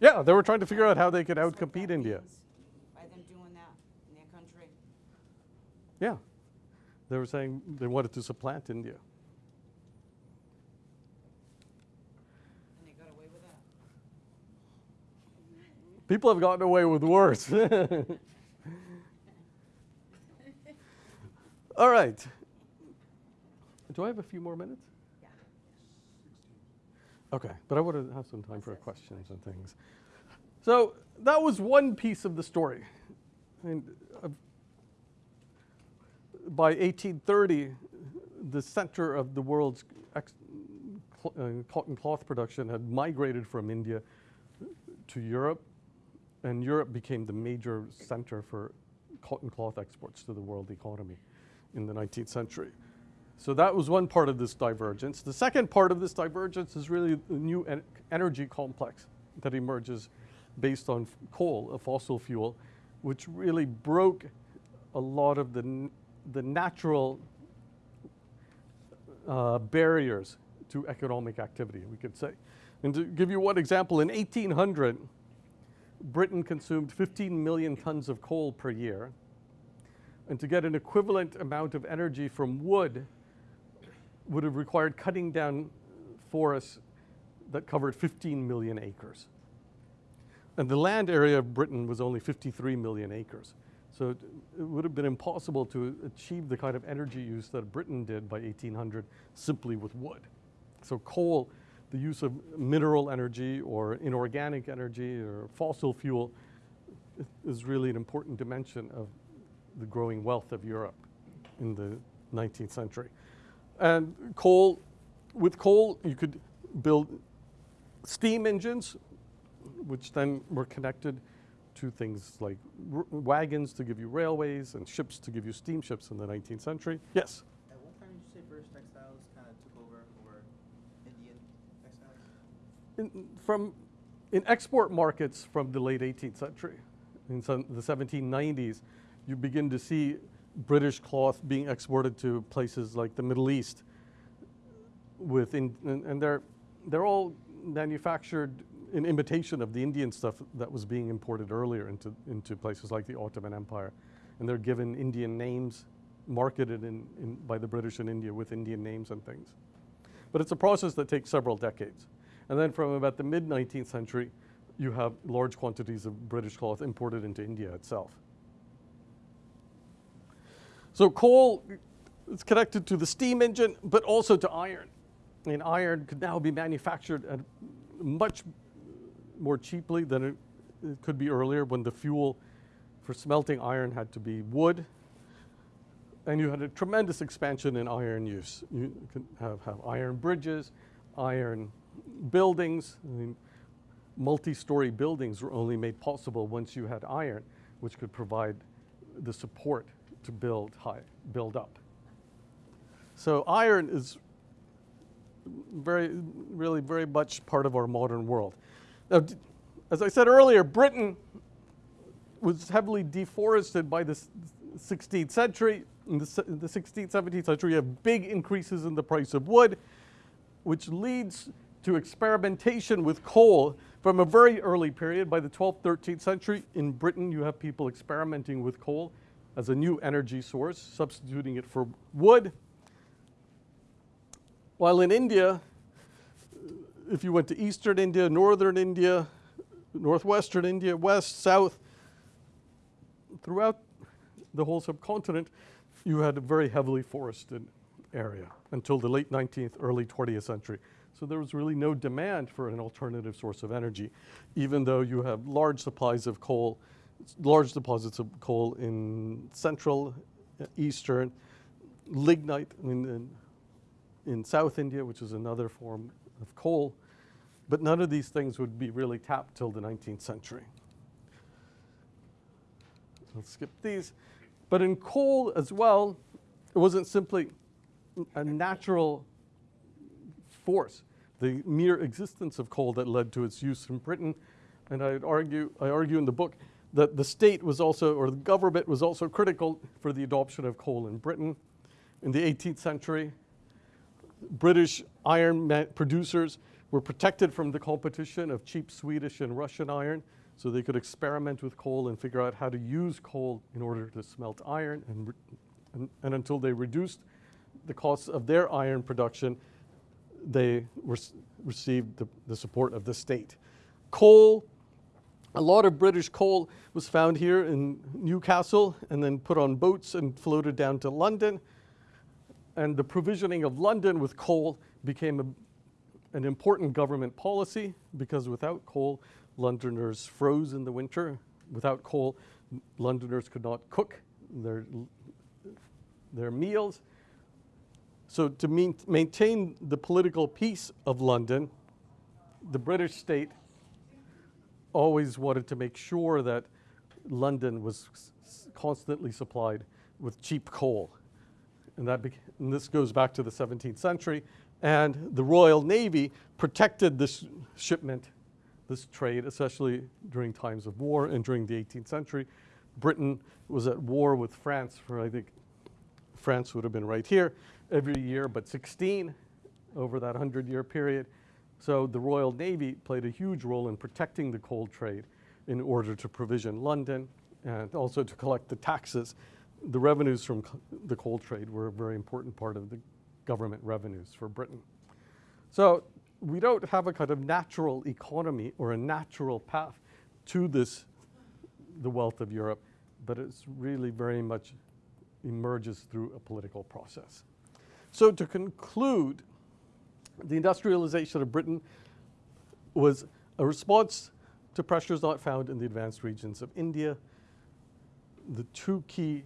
Yeah, they were trying to figure out how they could outcompete India. means, By them doing that in their country. Yeah. They were saying they wanted to supplant India. And they got away with that. People have gotten away with worse. (laughs) (laughs) All right. Do I have a few more minutes? Yeah. Okay, but I want to have some time for questions and things. So that was one piece of the story. And uh, by 1830, the center of the world's cl- uh, cotton cloth production had migrated from India to Europe, and Europe became the major center for cotton cloth exports to the world economy in the 19th century. So that was one part of this divergence. The second part of this divergence is really the new en- energy complex that emerges based on coal, a fossil fuel, which really broke a lot of the, the natural uh, barriers to economic activity, we could say. And to give you one example, in 1800, Britain consumed 15 million tons of coal per year. And to get an equivalent amount of energy from wood would have required cutting down forests that covered 15 million acres. And the land area of Britain was only 53 million acres. So it, it would have been impossible to achieve the kind of energy use that Britain did by 1800 simply with wood. So coal, the use of mineral energy or inorganic energy or fossil fuel is really an important dimension of the growing wealth of Europe in the 19th century. And coal, with coal, you could build steam engines, which then were connected to things like r- wagons to give you railways and ships to give you steamships in the 19th century. Yes? At what time did you say British textiles kind of took over over Indian textiles? in, from in export markets from the late 18th century, in some, the 1790s, you begin to see British cloth being exported to places like the Middle East. With in, and, and they're they're all manufactured in imitation of the Indian stuff that was being imported earlier into into places like the Ottoman Empire, and they're given Indian names, marketed in, in by the British in India with Indian names and things. But it's a process that takes several decades. And then from about the mid 19th century, you have large quantities of British cloth imported into India itself. So coal is connected to the steam engine, but also to iron. And iron could now be manufactured at much more cheaply than it, it could be earlier when the fuel for smelting iron had to be wood. And you had a tremendous expansion in iron use. You could have, have iron bridges, iron buildings. I mean, multi-story buildings were only made possible once you had iron, which could provide the support to build high, build up. So iron is very, really very much part of our modern world. Now, as I said earlier, Britain was heavily deforested by the 16th century, in the, in the 16th, 17th century, you have big increases in the price of wood, which leads to experimentation with coal from a very early period. By the 12th, 13th century, in Britain, you have people experimenting with coal as a new energy source, substituting it for wood. While in India, if you went to eastern India, northern India, northwestern India, west, south, throughout the whole subcontinent, you had a very heavily forested area until the late 19th, early 20th century. So there was really no demand for an alternative source of energy, even though you have large supplies of coal, large deposits of coal in central, uh, eastern, lignite in, in, in South India, which is another form of coal. But none of these things would be really tapped till the 19th century. I'll skip these. But in coal as well, it wasn't simply a natural force, the mere existence of coal that led to its use in Britain. And I'd argue, I argue in the book that the state was also, or the government was also critical for the adoption of coal in Britain. In the 18th century, British iron producers were protected from the competition of cheap Swedish and Russian iron, so they could experiment with coal and figure out how to use coal in order to smelt iron. And, and, and until they reduced the costs of their iron production, they received the, the support of the state. Coal, a lot of British coal was found here in Newcastle and then put on boats and floated down to London and the provisioning of London with coal became a, an important government policy because without coal, Londoners froze in the winter. Without coal, Londoners could not cook their, their meals. So, to main, maintain the political peace of London, the British state always wanted to make sure that London was constantly supplied with cheap coal and, that and this goes back to the 17th century. And the Royal Navy protected this shipment, this trade, especially during times of war and during the 18th century. Britain was at war with France for, I think, France would have been right here every year, but 16 over that 100 year period. So the Royal Navy played a huge role in protecting the coal trade in order to provision London and also to collect the taxes. The revenues from the coal trade were a very important part of the government revenues for Britain. So we don't have a kind of natural economy or a natural path to this, the wealth of Europe, but it's really very much emerges through a political process. So to conclude, the industrialization of Britain was a response to pressures not found in the advanced regions of India. The two key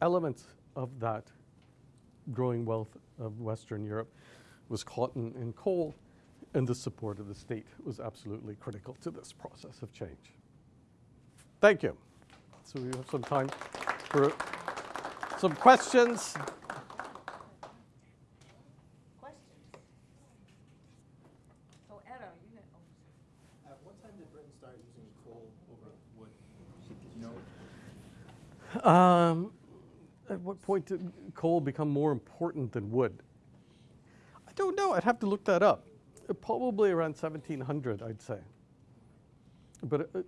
elements of that growing wealth of Western Europe was cotton and coal, and the support of the state was absolutely critical to this process of change. Thank you. So we have some time for some questions. Questions? So Edo, you had, At what time did Britain start using coal over wood? You know? Um, what point did coal become more important than wood? I don't know. I'd have to look that up. Uh, Probably around 1700, I'd say. But uh,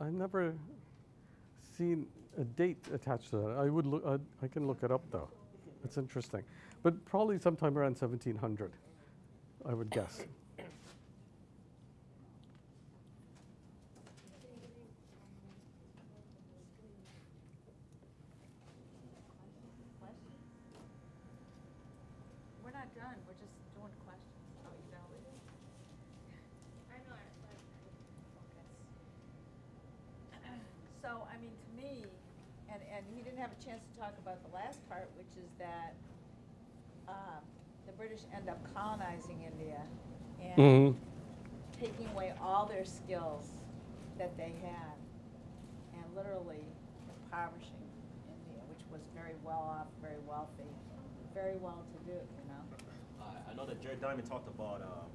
I've never seen a date attached to that. I would look. I, I can look it up though. It's interesting. But probably sometime around 1700, I would guess. we're not done, we're just doing questions. Oh, you know it? I know, I, like, Okay. So, I mean, to me, and, and he didn't have a chance to talk about the last part, which is that, um, the British end up colonizing India and Mhm. taking away all their skills that they had and literally impoverishing India, which was very well off, very wealthy, very well to do, you know? I, I know that Jared Diamond talked about uh,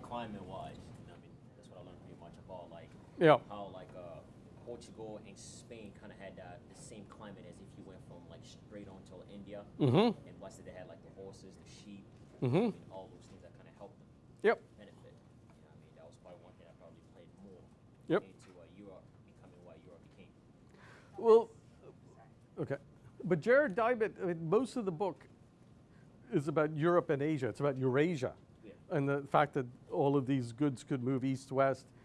climate wise. I mean, that's what I learned pretty much about like Yeah. how like Portugal and Spain kind of had uh, the same climate as if you went from like straight on to India. Mm-hmm. And plus they had like the horses, the sheep, Mhm. and all those things that kind of helped them Yep. benefit. You know I mean? That was probably one thing that probably played more Yep. into uh, Europe becoming what Europe became. Well, okay. But Jared Diamond, I mean, most of the book is about Europe and Asia. It's about Eurasia. Yeah. And the fact that all of these goods could move east west and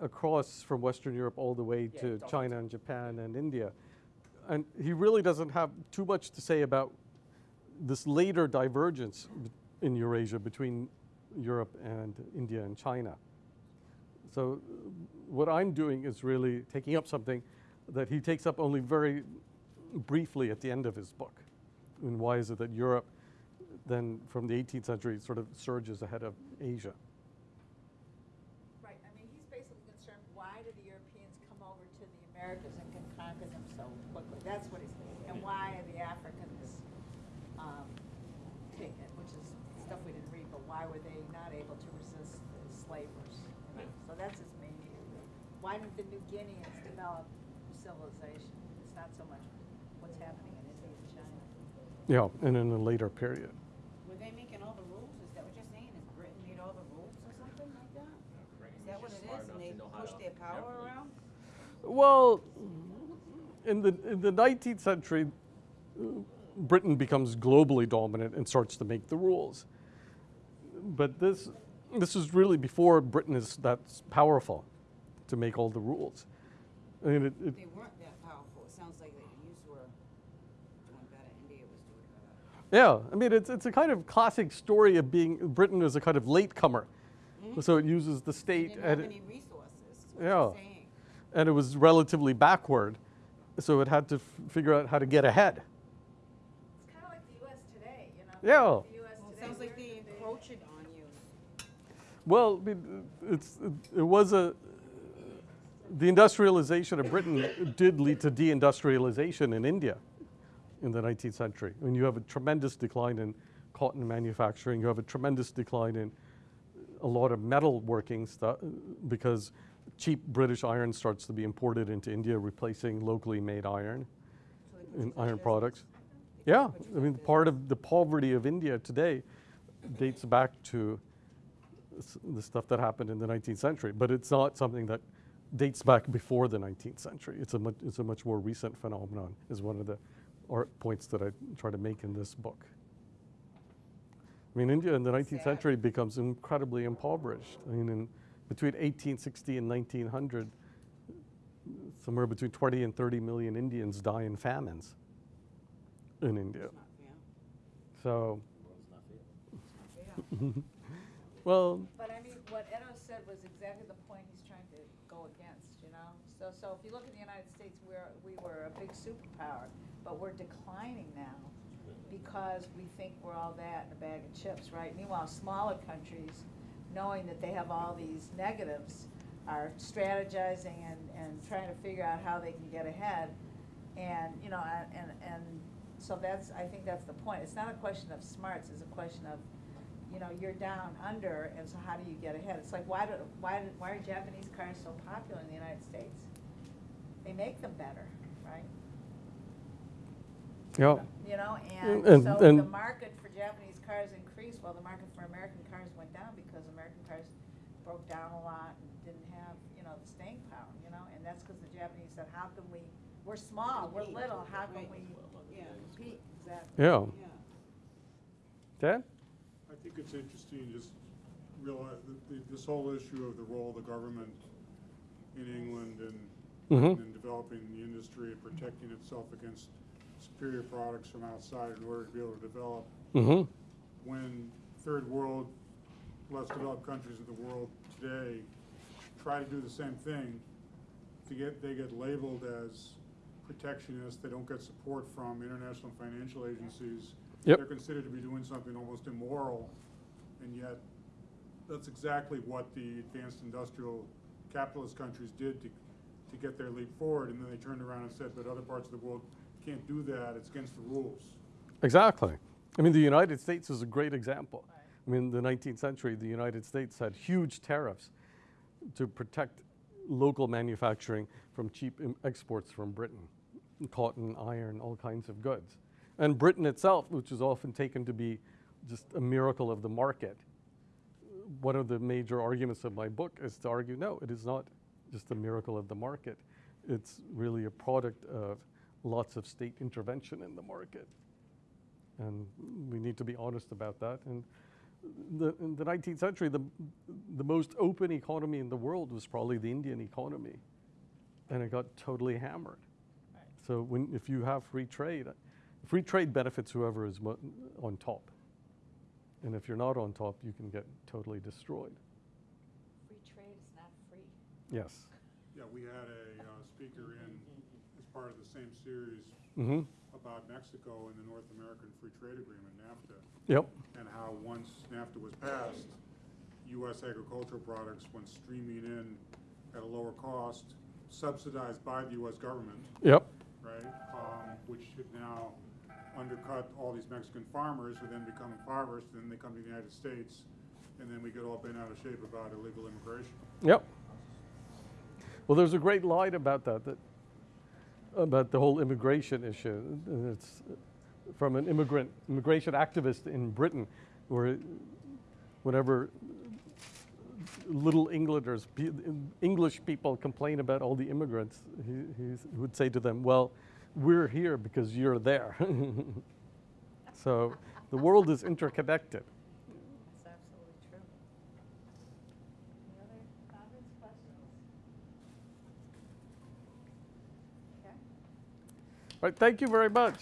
across from Western Europe all the way Yeah, to China and Japan and India. And he really doesn't have too much to say about this later divergence in Eurasia between Europe and India and China. So what I'm doing is really taking up something that he takes up only very briefly at the end of his book. And why is it that Europe then from the 18th century sort of surges ahead of Asia? Right, I mean, he's basically concerned, why do the Europeans come over to Americas and can conquer them so quickly? That's what he's, and why are the Africans, um, take it, which is stuff we didn't read, but why were they not able to resist the slavers? you know? So that's his main issue. Why didn't the New Guineans develop civilization? It's not so much what's happening in India and China. Yeah, and in a later period. Were they making all the rules? Is that what you're saying? Is Britain made all the rules or something like that? Is that what it Smart is? enough And they to know how push their power around? Well, in the, in the 19th century, uh, Britain becomes globally dominant and starts to make the rules. But this, this is really before Britain is that powerful to make all the rules. I mean, it, it, They weren't that powerful. It sounds like that you were doing better. India was doing better. yeah, I mean, it's, it's a kind of classic story of being, Britain is a kind of latecomer. So it uses the They state didn't have and, any resources. Yeah. You're saying. and it was relatively backward. So it had to f- figure out how to get ahead. It's kind of like the US today, you know? Yeah. The US Well, it sounds like they the- encroach it on you. Well, it's, it, it was a, the industrialization of Britain did lead to deindustrialization in India in the 19th century. I mean, you have a tremendous decline in cotton manufacturing, you have a tremendous decline in a lot of metalworking stuff because cheap British iron starts to be imported into India, replacing locally made iron So they put you in iron products. Yeah, I mean, part of the poverty of India today dates back to the stuff that happened in the 19th century, but it's not something that dates back before the 19th century. It's a much, it's a much more recent phenomenon, is one of the art points that I try to make in this book. I mean, India in the 19th century becomes incredibly impoverished. I mean, in between 1860 and 1900, somewhere between 20 and 30 million Indians die in famines in India. So, (laughs) well, But I mean, what Edo said was exactly the point he's trying to go against, you know? So, so if you look at the United States, we're, we were a big superpower, but we're declining now because we think we're all that in a bag of chips, right? Meanwhile, smaller countries, knowing that they have all these negatives, are strategizing and, and trying to figure out how they can get ahead. And, you know, and, and, and so that's, I think that's the point. It's not a question of smarts, it's a question of, you know, you're down under, and so how do you get ahead? It's like, why do, why, why are Japanese cars so popular in the United States? They make them better, right? yeah. You know, And- and so the market for Japanese cars increased, while the market for American cars went down because American cars broke down a lot and didn't have, you know, the staying power, you know? And that's because the Japanese said, how can we, we're small, we're little, how can right. we Yeah. compete? Exactly. Yeah. Yeah. Dan? I think it's interesting just realize that the, this whole issue of the role of the government in England and Mhm. in developing the industry and protecting itself against superior products from outside in order to be able to develop Mm-hmm. when third world, less developed countries of the world today try to do the same thing, to get, they get labeled as protectionists. they don't get support from international financial agencies. Yep. They're considered to be doing something almost immoral, and yet, that's exactly what the advanced industrial capitalist countries did to, to get their leap forward, and then they turned around and said, but other parts of the world can't do that, it's against the rules. Exactly. I mean, the United States is a great example. I mean, in the 19th century, the United States had huge tariffs to protect local manufacturing from cheap exports from Britain, cotton, iron, all kinds of goods. And Britain itself, which is often taken to be just a miracle of the market, one of the major arguments of my book is to argue no, it is not just a miracle of the market. It's really a product of lots of state intervention in the market. And we need to be honest about that. And the, in the 19th century, the, the most open economy in the world was probably the Indian economy. And it got totally hammered. So when, if you have free trade, free trade benefits whoever is mo- on top. And if you're not on top, you can get totally destroyed. Free trade is not free. Yes. Yeah, we had a uh, speaker in, as part of the same series Mm-hmm. About Mexico and the North American Free Trade Agreement, NAFTA, Yep. and how once NAFTA was passed, U.S. agricultural products went streaming in at a lower cost, subsidized by the U.S. government, Yep. right? Um, which should now undercut all these Mexican farmers who then become impoverished, then they come to the United States, and then we get all bent out of shape about illegal immigration. Yep. Well, there's a great line about that, that about the whole immigration issue. It's from an immigrant immigration activist in Britain, where whenever little Englanders, English people complain about all the immigrants, he, he would say to them, "Well, we're here because you're there." (laughs) so the world is interconnected. That's absolutely true. Any other comments, questions? Okay. All right, thank you very much.